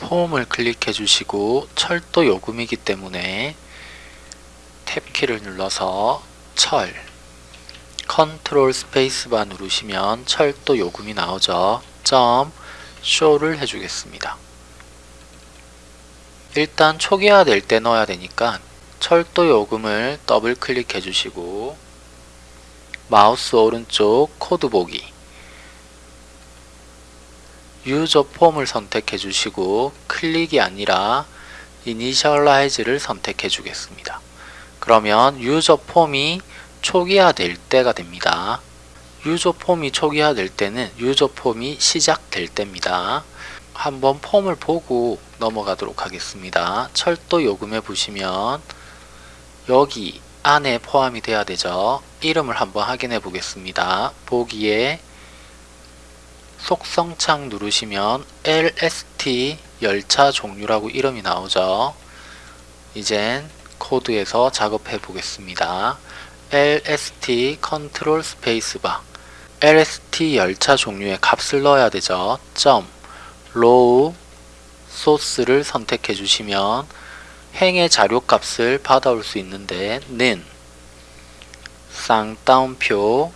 폼을 클릭해 주시고 철도 요금이기 때문에 탭키를 눌러서 철 컨트롤 스페이스바 누르시면 철도 요금이 나오죠. 점 show를 해주겠습니다. 일단 초기화 될 때 넣어야 되니까 철도 요금을 더블 클릭해 주시고 마우스 오른쪽 코드 보기 유저 폼을 선택해 주시고 클릭이 아니라 이니셜라이즈를 선택해 주겠습니다. 그러면 유저 폼이 초기화 될 때가 됩니다. 유저 폼이 초기화 될 때는 유저 폼이 시작될 때입니다. 한번 폼을 보고 넘어가도록 하겠습니다. 철도 요금에 보시면 여기 안에 포함이 돼야 되죠. 이름을 한번 확인해 보겠습니다. 보기에 속성창 누르시면 LST 열차 종류라고 이름이 나오죠. 이젠 코드에서 작업해 보겠습니다. LST 컨트롤 스페이스바 LST 열차 종류의 값을 넣어야 되죠. 점 row source를 선택해 주시면 행의 자료 값을 받아올 수 있는데 는 쌍따옴표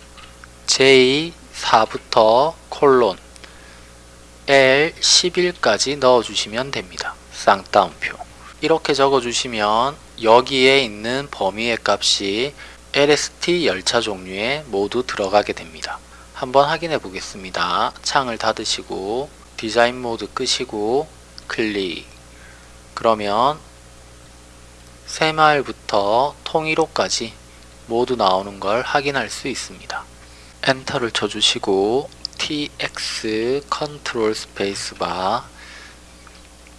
J4부터 콜론 L11까지 넣어주시면 됩니다. 쌍따옴표 이렇게 적어주시면 여기에 있는 범위의 값이 LST 열차 종류에 모두 들어가게 됩니다. 한번 확인해 보겠습니다. 창을 닫으시고 디자인 모드 끄시고 클릭 그러면 새마을부터 통일호까지 모두 나오는 걸 확인할 수 있습니다. 엔터를 쳐주시고 TX 컨트롤 스페이스바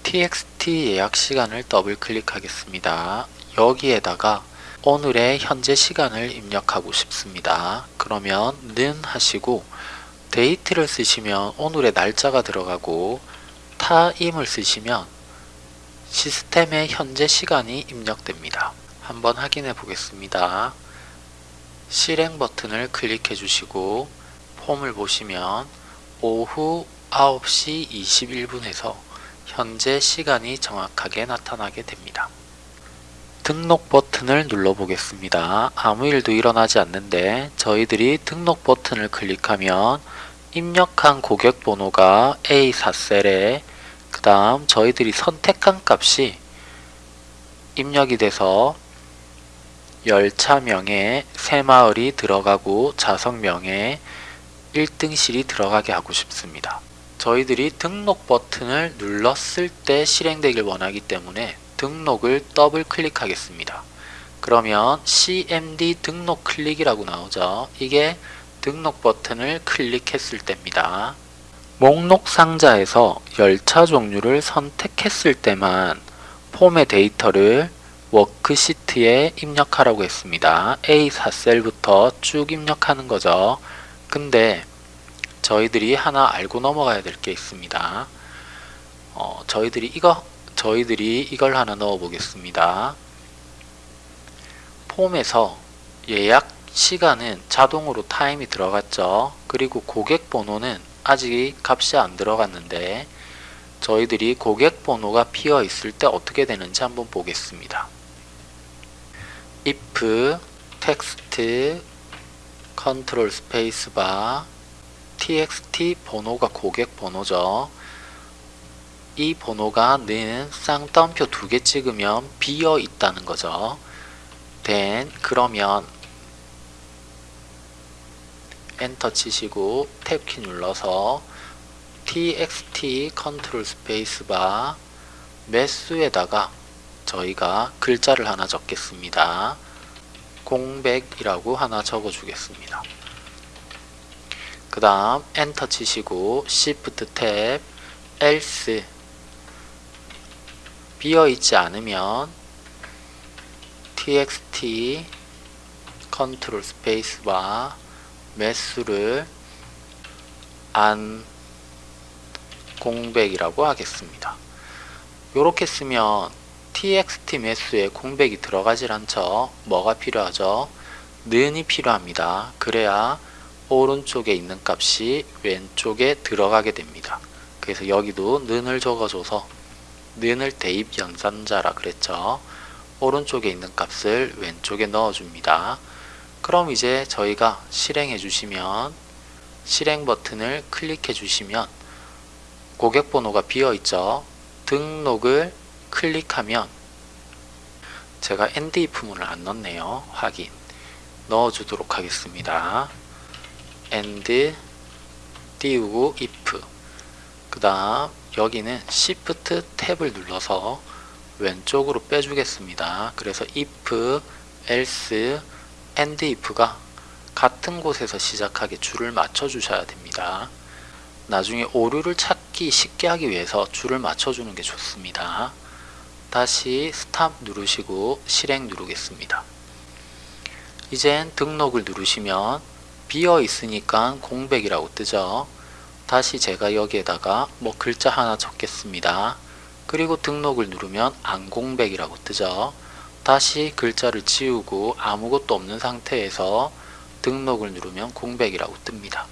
TXT 예약 시간을 더블 클릭하겠습니다. 여기에다가 오늘의 현재 시간을 입력하고 싶습니다. 그러면 는 하시고 date를 쓰시면 오늘의 날짜가 들어가고 타임을 쓰시면 시스템의 현재 시간이 입력됩니다. 한번 확인해 보겠습니다. 실행 버튼을 클릭해 주시고 폼을 보시면 오후 9시 21분에서 현재 시간이 정확하게 나타나게 됩니다. 등록 버튼을 눌러 보겠습니다. 아무 일도 일어나지 않는데 저희들이 등록 버튼을 클릭하면 입력한 고객 번호가 A4셀에 그 다음 저희들이 선택한 값이 입력이 돼서 열차명에 새마을이 들어가고 좌석명에 1등실이 들어가게 하고 싶습니다. 저희들이 등록 버튼을 눌렀을 때 실행되길 원하기 때문에 등록을 더블 클릭하겠습니다. 그러면 CMD 등록 클릭이라고 나오죠. 이게 등록 버튼을 클릭했을 때입니다. 목록 상자에서 열차 종류를 선택했을 때만 폼의 데이터를 워크시트에 입력하라고 했습니다. A4셀부터 쭉 입력하는 거죠. 근데 저희들이 하나 알고 넘어가야 될 게 있습니다. 어, 저희들이 이거 저희들이 이걸 하나 넣어 보겠습니다. 폼에서 예약 시간은 자동으로 타임이 들어갔죠. 그리고 고객 번호는 아직 값이 안 들어갔는데 저희들이 고객 번호가 비어 있을 때 어떻게 되는지 한번 보겠습니다. if text 컨트롤 스페이스바 txt 번호가 고객 번호죠. 이 번호가 는 쌍따옴표 두 개 찍으면 비어 있다는 거죠. then 그러면 엔터 치시고 탭키 눌러서 txt 컨트롤 스페이스바 매수에다가 저희가 글자를 하나 적겠습니다. 공백이라고 하나 적어 주겠습니다. 그 다음 엔터 치시고 Shift 탭 else 비어있지 않으면 txt 컨트롤 스페이스바 매수를 안 공백이라고 하겠습니다. 이렇게 쓰면 txt 매수에 공백이 들어가질 않죠. 뭐가 필요하죠? 는이 필요합니다. 그래야 오른쪽에 있는 값이 왼쪽에 들어가게 됩니다. 그래서 여기도 는을 적어줘서 는을 대입 연산자라 그랬죠. 오른쪽에 있는 값을 왼쪽에 넣어줍니다. 그럼 이제 저희가 실행해 주시면 실행 버튼을 클릭해 주시면 고객 번호가 비어 있죠. 등록을 클릭하면 제가 end if문을 안 넣었네요. 확인 넣어주도록 하겠습니다. and 띄우고 if 그 다음 여기는 Shift 탭을 눌러서 왼쪽으로 빼주겠습니다. 그래서 if, else, and if가 같은 곳에서 시작하게 줄을 맞춰 주셔야 됩니다. 나중에 오류를 찾기 쉽게 하기 위해서 줄을 맞춰 주는 게 좋습니다. 다시 스탑 누르시고 실행 누르겠습니다. 이젠 등록을 누르시면 비어 있으니까 공백이라고 뜨죠. 다시 제가 여기에다가 뭐 글자 하나 적겠습니다. 그리고 등록을 누르면 안공백이라고 뜨죠. 다시 글자를 지우고 아무것도 없는 상태에서 등록을 누르면 공백이라고 뜹니다.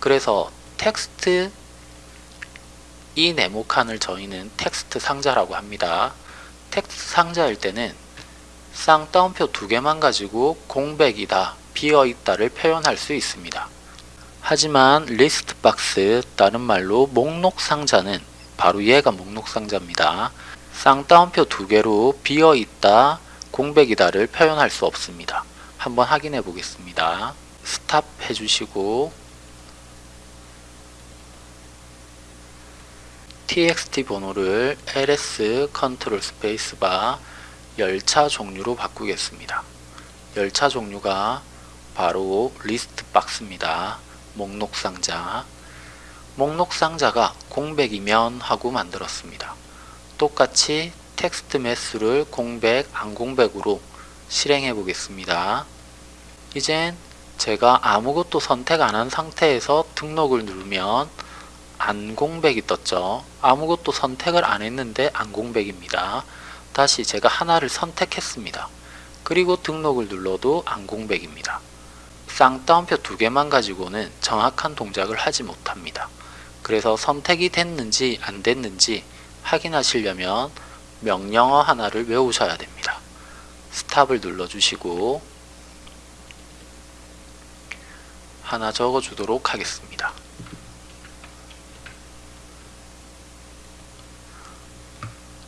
그래서 텍스트 이 네모 칸을 저희는 텍스트 상자라고 합니다. 텍스트 상자일 때는 쌍따옴표 두 개만 가지고 공백이다, 비어있다를 표현할 수 있습니다. 하지만 리스트 박스, 다른 말로 목록 상자는 바로 얘가 목록 상자입니다. 쌍따옴표 두 개로 비어있다, 공백이다를 표현할 수 없습니다. 한번 확인해 보겠습니다. stop 해주시고 txt 번호를 lst 컨트롤 스페이스바 열차 종류로 바꾸겠습니다. 열차 종류가 바로 리스트 박스입니다. 목록 상자 목록 상자가 공백이면 하고 만들었습니다. 똑같이 텍스트 매수를 공백, 안 공백으로 실행해 보겠습니다. 이젠 제가 아무것도 선택 안 한 상태에서 등록을 누르면 안공백이 떴죠. 아무것도 선택을 안 했는데 안공백입니다. 다시 제가 하나를 선택했습니다. 그리고 등록을 눌러도 안공백입니다. 쌍따옴표 두 개만 가지고는 정확한 동작을 하지 못합니다. 그래서 선택이 됐는지 안 됐는지 확인하시려면 명령어 하나를 외우셔야 됩니다. 스탑을 눌러주시고 하나 적어주도록 하겠습니다.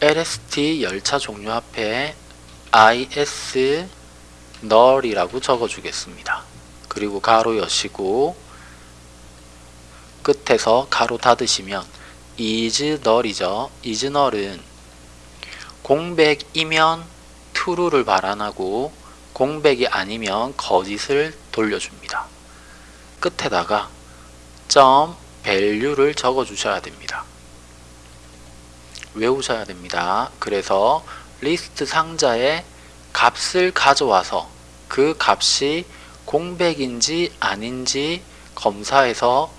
LST 열차 종류 앞에 IS null이라고 적어주겠습니다. 그리고 가로 여시고 끝에서 가로 닫으시면 is null이죠. is null은 공백이면 true를 발환하고 공백이 아니면 거짓을 돌려줍니다. 끝에다가 점 value를 적어 주셔야 됩니다. 외우셔야 됩니다. 그래서 리스트 상자에 값을 가져와서 그 값이 공백인지 아닌지 검사해서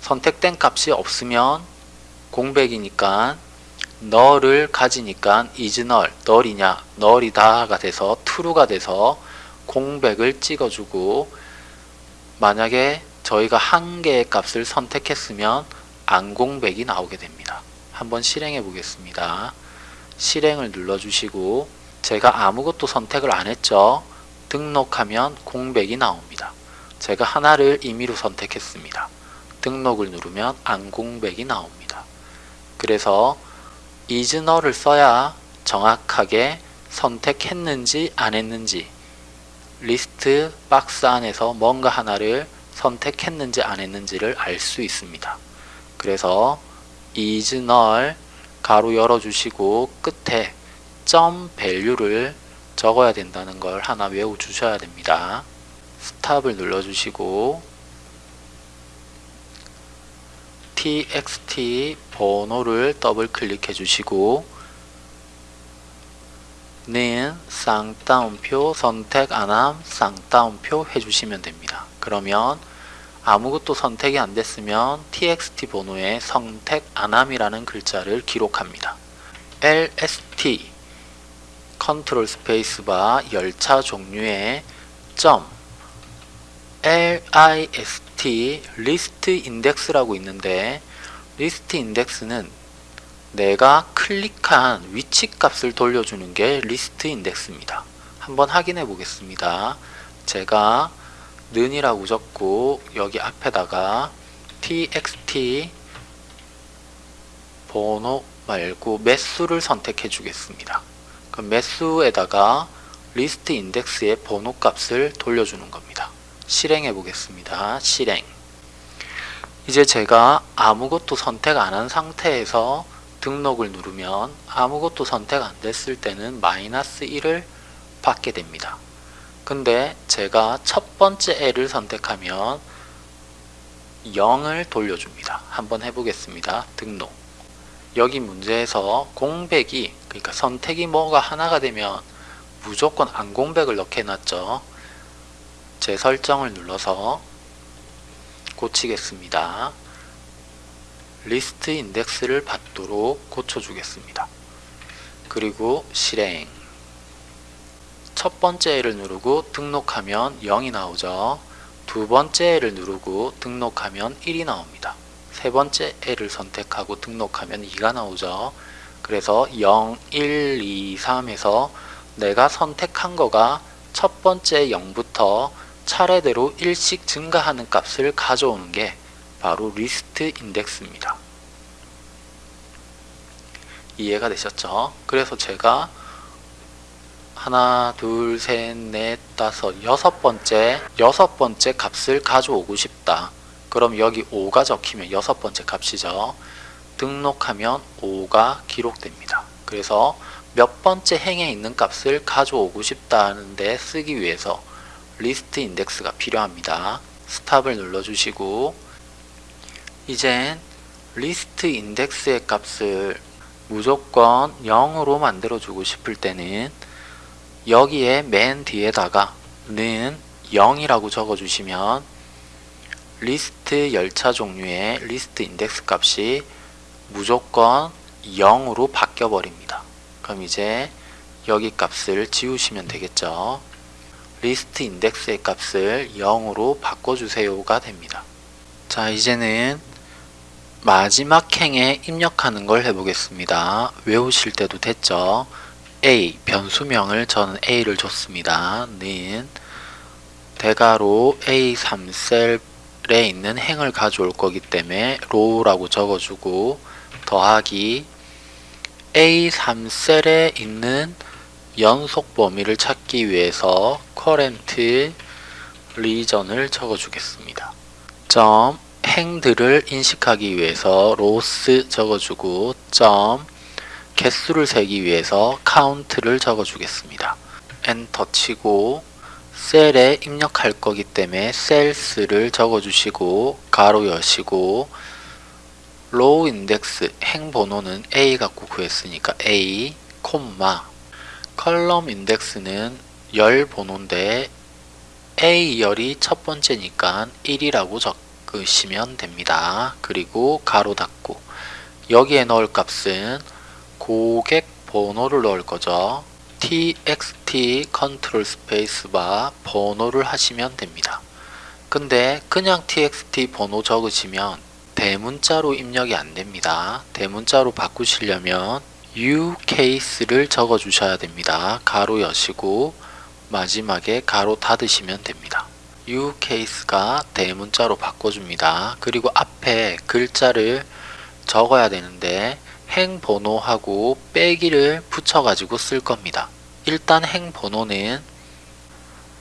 선택된 값이 없으면 공백이니까 null을 가지니까 null, null이냐, null이다가 돼서 true가 돼서 공백을 찍어주고 만약에 저희가 한 개의 값을 선택했으면 안공백이 나오게 됩니다. 한번 실행해 보겠습니다. 실행을 눌러주시고 제가 아무것도 선택을 안 했죠. 등록하면 공백이 나옵니다. 제가 하나를 임의로 선택했습니다. 등록을 누르면 안 공백이 나옵니다. 그래서 null을 써야 정확하게 선택했는지 안 했는지 리스트 박스 안에서 뭔가 하나를 선택했는지 안 했는지를 알 수 있습니다. 그래서 is null 가로 열어주시고 끝에 점 value를 적어야 된다는 걸 하나 외워 주셔야 됩니다. 스탑을 눌러주시고 txt 번호를 더블 클릭해 주시고 는 쌍따옴표 선택 안함 쌍따옴표 해주시면 됩니다. 그러면 아무것도 선택이 안 됐으면 txt 번호에 선택 안함이라는 글자를 기록합니다. lst 컨트롤 스페이스바 열차 종류의 점 list list index라고 있는데 list index는 내가 클릭한 위치 값을 돌려주는 게 list index입니다. 한번 확인해 보겠습니다. 제가 는이라고 적고 여기 앞에다가 txt 번호 말고 매수를 선택해 주겠습니다. 그럼 매수에다가 리스트 인덱스의 번호 값을 돌려주는 겁니다. 실행해 보겠습니다. 실행 이제 제가 아무것도 선택 안 한 상태에서 등록을 누르면 아무것도 선택 안 됐을 때는 마이너스 1을 받게 됩니다. 근데 제가 첫 번째 L을 선택하면 0을 돌려줍니다. 한번 해보겠습니다. 등록 여기 문제에서 공백이 그러니까 선택이 뭐가 하나가 되면 무조건 안 공백을 넣게 해놨죠. 제 설정을 눌러서 고치겠습니다. 리스트 인덱스를 받도록 고쳐주겠습니다. 그리고 실행 첫 번째 L을 누르고 등록하면 0이 나오죠. 두 번째 L을 누르고 등록하면 1이 나옵니다. 세 번째 L을 선택하고 등록하면 2가 나오죠. 그래서 0, 1, 2, 3에서 내가 선택한 거가 첫 번째 0부터 차례대로 1씩 증가하는 값을 가져오는 게 바로 리스트 인덱스입니다. 이해가 되셨죠? 그래서 제가 하나, 둘, 셋, 넷, 다섯, 여섯 번째, 여섯 번째 값을 가져오고 싶다. 그럼 여기 5가 적히면 여섯 번째 값이죠. 등록하면 5가 기록됩니다. 그래서 몇 번째 행에 있는 값을 가져오고 싶다는데 쓰기 위해서 list index가 필요합니다. stop을 눌러 주시고 이젠 list index의 값을 무조건 0으로 만들어 주고 싶을 때는 여기에 맨 뒤에다가 는 0이라고 적어주시면 리스트 열차 종류의 list index 값이 무조건 0으로 바뀌어 버립니다. 그럼 이제 여기 값을 지우시면 되겠죠. list index의 값을 0으로 바꿔주세요가 됩니다. 자 이제는 마지막 행에 입력하는 걸 해보겠습니다. 외우실 때도 됐죠? A 변수명을 저는 A를 줬습니다. 는 대가로 A3셀에 있는 행을 가져올 거기 때문에 row라고 적어주고 더하기 A3셀에 있는 연속 범위를 찾기 위해서 current region을 적어주겠습니다. 점 행들을 인식하기 위해서 로스 적어주고 점 개수를 세기 위해서 count를 적어주겠습니다. 엔터 치고 셀에 입력할 거기 때문에 cells를 적어주시고 가로 여시고 row index 행 번호는 A 갖고 구했으니까 A, 콤마 column index는 열 번호인데 A 열이 첫 번째니까 1이라고 적으시면 됩니다. 그리고 가로 닫고 여기에 넣을 값은 고객 번호를 넣을 거죠. txt 컨트롤 스페이스바 번호를 하시면 됩니다. 근데 그냥 txt 번호 적으시면 대문자로 입력이 안 됩니다. 대문자로 바꾸시려면 ucase를 적어 주셔야 됩니다. 가로 여시고 마지막에 가로 닫으시면 됩니다. ucase가 대문자로 바꿔줍니다. 그리고 앞에 글자를 적어야 되는데 행 번호하고 빼기를 붙여가지고 쓸 겁니다. 일단 행 번호는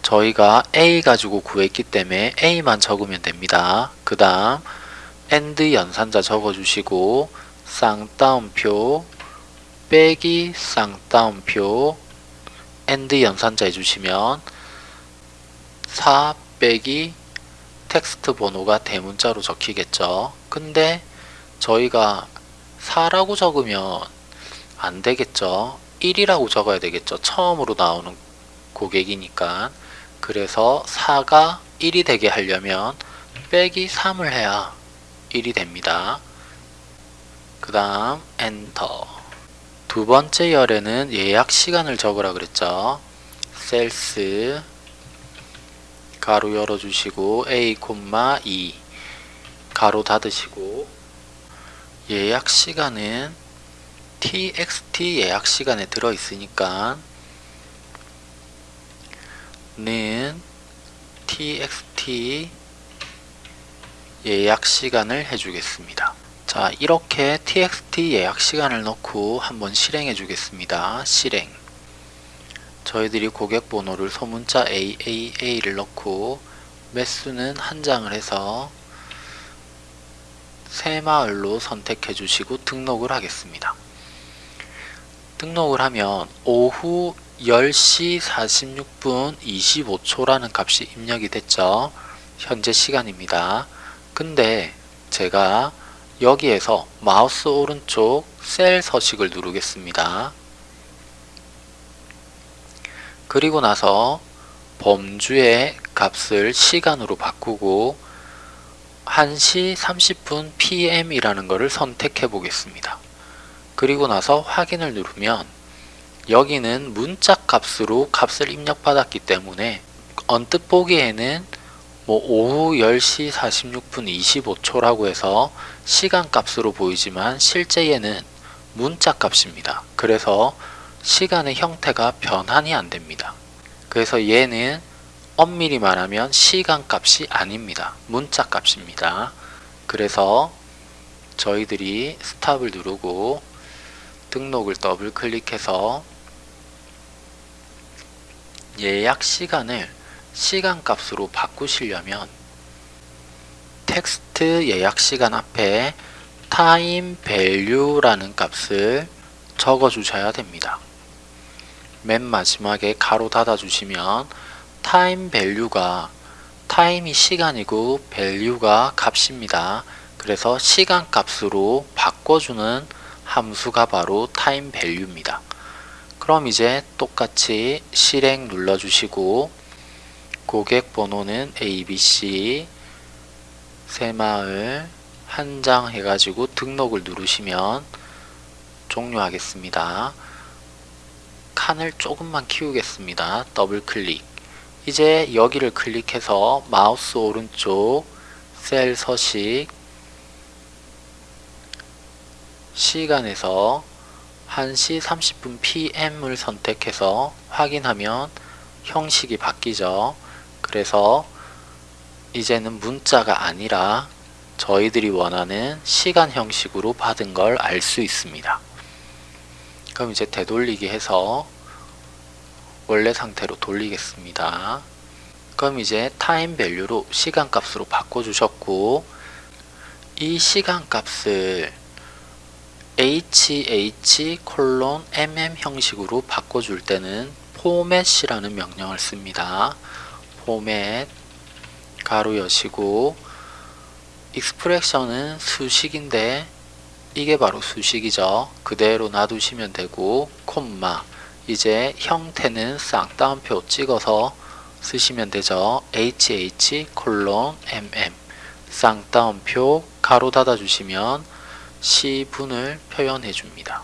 저희가 A 가지고 구했기 때문에 A만 적으면 됩니다. 그 다음 AND 연산자 적어주시고 쌍따옴표 빼기 쌍따옴표 AND 연산자 해주시면 4 빼기 텍스트 번호가 대문자로 적히겠죠. 근데 저희가 4라고 적으면 안 되겠죠. 1이라고 적어야 되겠죠. 처음으로 나오는 고객이니까. 그래서 4가 1이 되게 하려면 빼기 3을 해야 1이 됩니다. 그 다음 엔터 두 번째 열에는 예약 시간을 적으라 그랬죠. 셀스 가로 열어주시고 A, 2 가로 닫으시고 예약 시간은 txt 예약 시간에 들어 있으니까 는 txt 예약 시간을 해주겠습니다. 자 이렇게 txt 예약 시간을 넣고 한번 실행해 주겠습니다. 실행 저희들이 고객 번호를 소문자 AAA를 넣고 매수는 한 장을 해서 새마을로 선택해 주시고 등록을 하겠습니다. 등록을 하면 오후 10시 46분 25초라는 값이 입력이 됐죠. 현재 시간입니다. 근데 제가 여기에서 마우스 오른쪽 셀 서식을 누르겠습니다. 그리고 나서 범주의 값을 시간으로 바꾸고 1시 30분 PM이라는 것을 선택해 보겠습니다. 그리고 나서 확인을 누르면 여기는 문자 값으로 값을 입력받았기 때문에 언뜻 보기에는 뭐 오후 10시 46분 25초라고 해서 시간 값으로 보이지만 실제에는 문자 값입니다. 그래서 시간의 형태가 변환이 안 됩니다. 그래서 얘는 엄밀히 말하면 시간 값이 아닙니다. 문자 값입니다. 그래서 저희들이 스탑을 누르고 등록을 더블 클릭해서 예약 시간을 시간 값으로 바꾸시려면 텍스트 예약 시간 앞에 time value라는 값을 적어 주셔야 됩니다. 맨 마지막에 가로 닫아 주시면 time value가 time이 시간이고 value가 값입니다. 그래서 시간 값으로 바꿔주는 함수가 바로 time value입니다. 그럼 이제 똑같이 실행 눌러주시고 고객 번호는 ABC 새마을 한 장 해가지고 등록을 누르시면 종료하겠습니다. 칸을 조금만 키우겠습니다. 더블 클릭 이제 여기를 클릭해서 마우스 오른쪽 셀 서식 시간에서 1시 30분 PM을 선택해서 확인하면 형식이 바뀌죠. 그래서 이제는 문자가 아니라 저희들이 원하는 시간 형식으로 받은 걸 알 수 있습니다. 그럼 이제 되돌리기 해서 원래 상태로 돌리겠습니다. 그럼 이제 time value로 시간 값으로 바꿔주셨고 이 시간 값을 hh 콜론 mm 형식으로 바꿔줄 때는 포맷이라는 명령을 씁니다. 포맷 가로 여시고 익스프레션은 수식인데 이게 바로 수식이죠. 그대로 놔두시면 되고 콤마 이제 형태는 쌍따옴표 찍어서 쓰시면 되죠. hh 콜론 mm 쌍따옴표 가로 닫아 주시면 시분을 표현해 줍니다.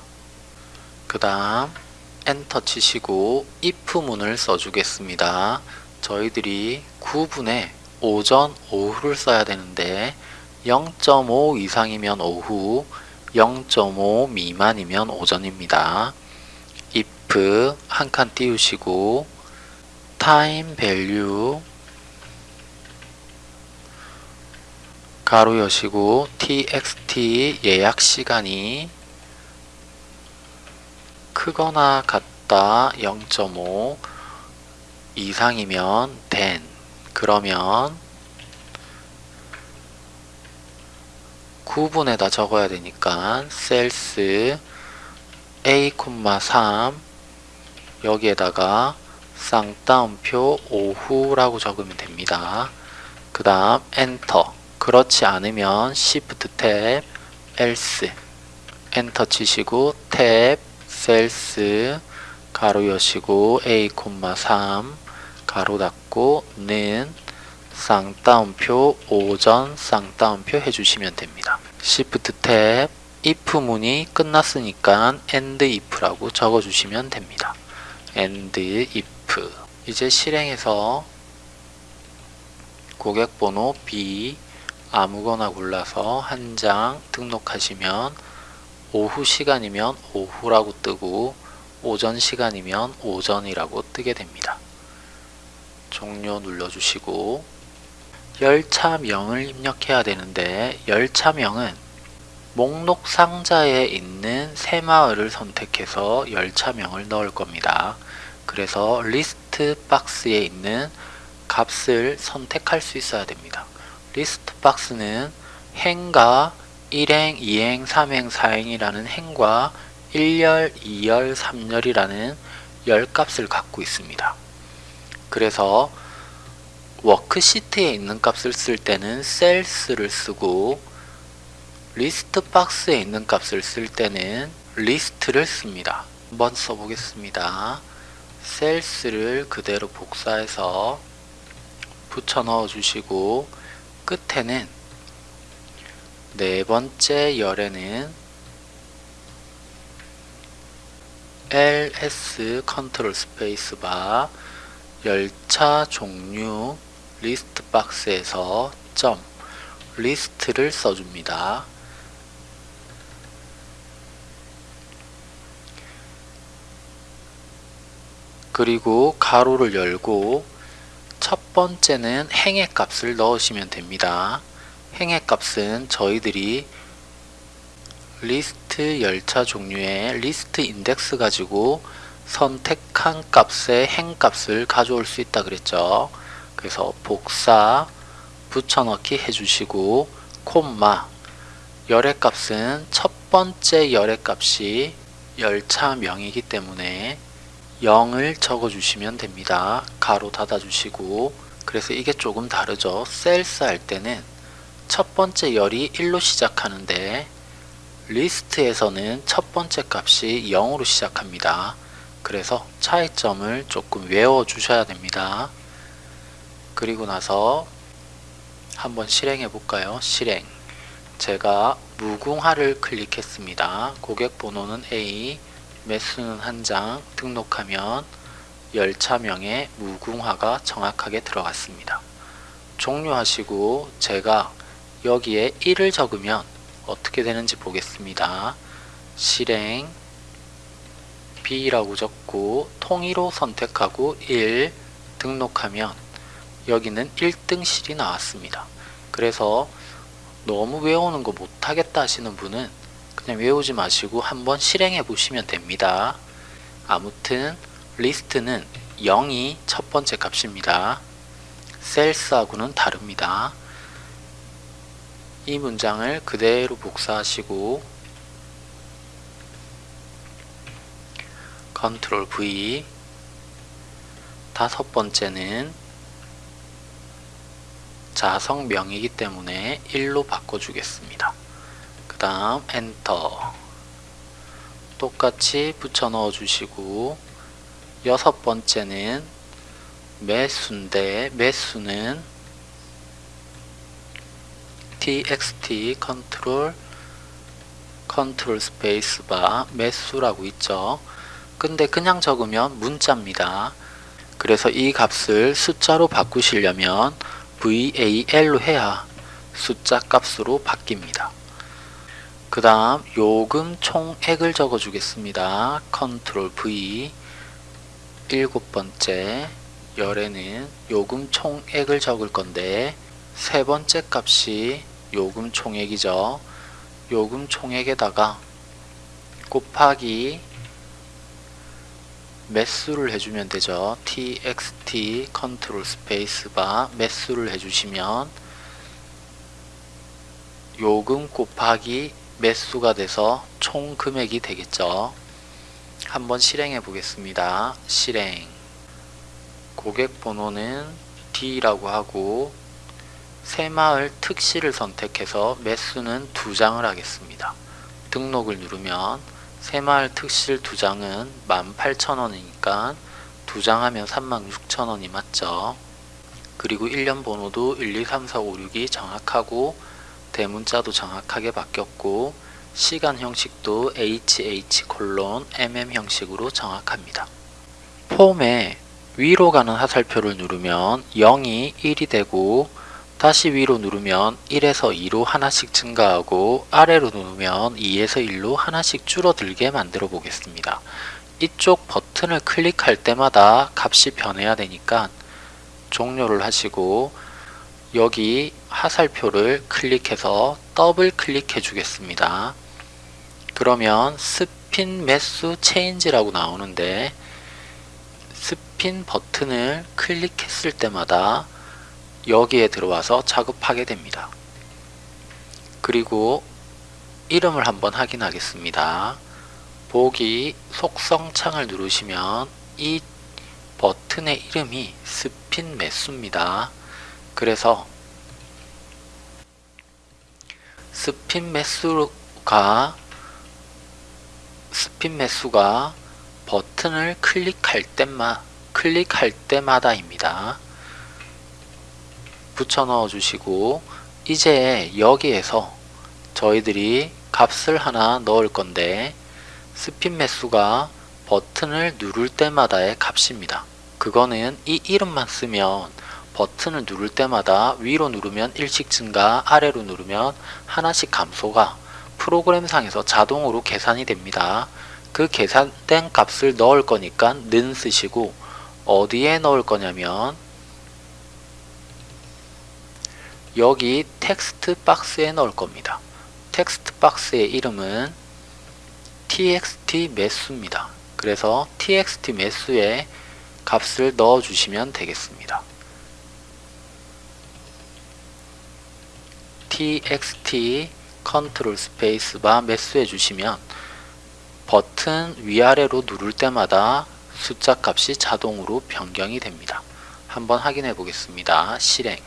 그 다음 엔터 치시고 if문을 써주겠습니다. 저희들이 9분에 오전, 오후를 써야 되는데 0.5 이상이면 오후, 0.5 미만이면 오전입니다. If 한 칸 띄우시고 time value 가로 여시고 txt 예약 시간이 크거나 같다 0.5 이상이면 then 그러면 9분에다 적어야 되니까 셀스 a,3 여기에다가 쌍따옴표 오후라고 적으면 됩니다. 그 다음 엔터 그렇지 않으면 Shift 탭 else 엔터 치시고 탭 셀스 가로 여시고 a,3 가로 닫고 는 쌍따옴표 오전 쌍따옴표 해주시면 됩니다. Shift 탭 if 문이 끝났으니까 end if라고 적어주시면 됩니다. End if 이제 실행해서 고객번호 B 아무거나 골라서 한 장 등록하시면 오후 시간이면 오후라고 뜨고 오전 시간이면 오전이라고 뜨게 됩니다. 종료 눌러주시고 열차명을 입력해야 되는데 열차명은 목록 상자에 있는 새 마을을 선택해서 열차명을 넣을 겁니다. 그래서 리스트 박스에 있는 값을 선택할 수 있어야 됩니다. 리스트 박스는 행과 1행, 2행, 3행, 4행이라는 행과 1열, 2열, 3열이라는 열값을 갖고 있습니다. 그래서 워크시트에 있는 값을 쓸 때는 cells를 쓰고 리스트 박스에 있는 값을 쓸 때는 리스트를 씁니다. 한번 써보겠습니다. Cells를 그대로 복사해서 붙여 넣어 주시고 끝에는 네 번째 열에는 ls 컨트롤 스페이스바 열차 종류 리스트 박스에서 점 리스트를 써줍니다. 그리고 가로를 열고 첫 번째는 행의 값을 넣으시면 됩니다. 행의 값은 저희들이 리스트 열차 종류의 리스트 인덱스 가지고 선택한 값의 행 값을 가져올 수 있다 그랬죠. 그래서 복사 붙여넣기 해주시고 콤마 열의 값은 첫 번째 열의 값이 열차명이기 때문에 0을 적어주시면 됩니다. 가로 닫아주시고 그래서 이게 조금 다르죠. Cells 할 때는 첫 번째 열이 1로 시작하는데 리스트에서는 첫 번째 값이 0으로 시작합니다. 그래서 차이점을 조금 외워 주셔야 됩니다. 그리고 나서 한번 실행해 볼까요? 실행 제가 무궁화를 클릭했습니다. 고객 번호는 A 매수는 한 장 등록하면 열차명에 무궁화가 정확하게 들어갔습니다. 종료하시고 제가 여기에 1을 적으면 어떻게 되는지 보겠습니다. 실행 B라고 적고 통일호 선택하고 1 등록하면 여기는 1등실이 나왔습니다. 그래서 너무 외우는 거 못하겠다 하시는 분은 그냥 외우지 마시고 한번 실행해 보시면 됩니다. 아무튼 리스트는 0이 첫 번째 값입니다. Cells하고는 다릅니다. 이 문장을 그대로 복사하시고 컨트롤 V 다섯 번째는 좌석명이기 때문에 1로 바꿔주겠습니다. 그 다음 엔터 똑같이 붙여 넣어 주시고 여섯 번째는 매수인데 매수는 txt 컨트롤 컨트롤 스페이스 바 매수라고 있죠. 근데 그냥 적으면 문자입니다. 그래서 이 값을 숫자로 바꾸시려면 VAL로 해야 숫자 값으로 바뀝니다. 그 다음 요금 총액을 적어 주겠습니다. 컨트롤 V 일곱 번째 열에는 요금 총액을 적을 건데 세 번째 값이 요금 총액이죠. 요금 총액에다가 곱하기 매수를 해주면 되죠. txt 컨트롤 스페이스바 매수를 해주시면 요금 곱하기 매수가 돼서 총 금액이 되겠죠. 한번 실행해 보겠습니다. 실행 고객 번호는 D라고 하고 새마을 특시를 선택해서 매수는 두 장을 하겠습니다. 등록을 누르면 새마을 특실 두 장은 18,000원이니까 두 장 하면 36,000원이 맞죠. 그리고 1년 번호도 1, 2, 3, 4, 5, 6이 정확하고 대문자도 정확하게 바뀌었고 시간 형식도 HH 콜론 MM 형식으로 정확합니다. 폼에 위로 가는 화살표를 누르면 0이 1이 되고 다시 위로 누르면 1에서 2로 하나씩 증가하고 아래로 누르면 2에서 1로 하나씩 줄어들게 만들어 보겠습니다. 이쪽 버튼을 클릭할 때마다 값이 변해야 되니까 종료를 하시고 여기 화살표를 클릭해서 더블 클릭해 주겠습니다. 그러면 스핀 매수 체인지라고 나오는데 스핀 버튼을 클릭했을 때마다 여기에 들어와서 작업하게 됩니다. 그리고 이름을 한번 확인하겠습니다. 보기 속성 창을 누르시면 이 버튼의 이름이 스핀 매수입니다. 그래서 스핀 매수가 스핀 매수가 버튼을 클릭할 때마 클릭할 때마다입니다. 붙여 넣어 주시고 이제 여기에서 저희들이 값을 하나 넣을 건데 스핀 매수가 버튼을 누를 때마다의 값입니다. 그거는 이 이름만 쓰면 버튼을 누를 때마다 위로 누르면 1씩 증가, 아래로 누르면 하나씩 감소가 프로그램상에서 자동으로 계산이 됩니다. 그 계산된 값을 넣을 거니까 는 쓰시고 어디에 넣을 거냐면 여기 텍스트 박스에 넣을 겁니다. 텍스트 박스의 이름은 txt 매수입니다. 그래서 txt 매수에 값을 넣어 주시면 되겠습니다. Txt 컨트롤 스페이스바 매수해 주시면 버튼 위아래로 누를 때마다 숫자 값이 자동으로 변경이 됩니다. 한번 확인해 보겠습니다. 실행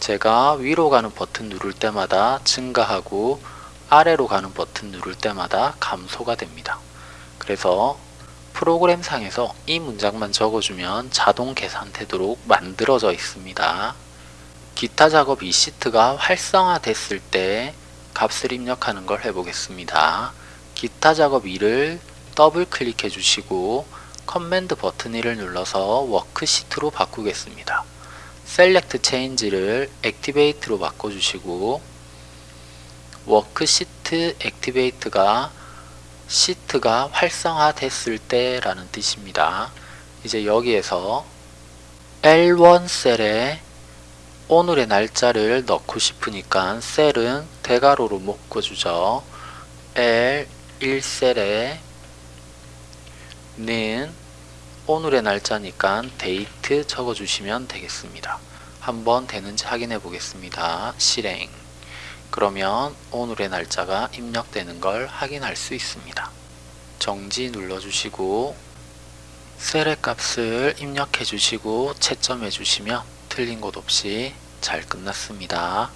제가 위로 가는 버튼 누를 때마다 증가하고 아래로 가는 버튼 누를 때마다 감소가 됩니다. 그래서 프로그램 상에서 이 문장만 적어주면 자동 계산되도록 만들어져 있습니다. 기타 작업 이 시트가 활성화 됐을 때 값을 입력하는 걸 해보겠습니다. 기타 작업 2를 더블 클릭해 주시고 command 버튼 1을 눌러서 워크시트로 바꾸겠습니다. select change를 activate로 바꿔주시고 워크시트 activate가 시트가 활성화 됐을 때 라는 뜻입니다. 이제 여기에서 L1 셀에 오늘의 날짜를 넣고 싶으니까 셀은 대괄호로 묶어주죠. L1셀에 는 오늘의 날짜니까 데이트 적어주시면 되겠습니다. 한번 되는지 확인해 보겠습니다. 실행 그러면 오늘의 날짜가 입력되는 걸 확인할 수 있습니다. 정지 눌러주시고 셀의 값을 입력해 주시고 채점해 주시면 틀린 곳 없이 잘 끝났습니다.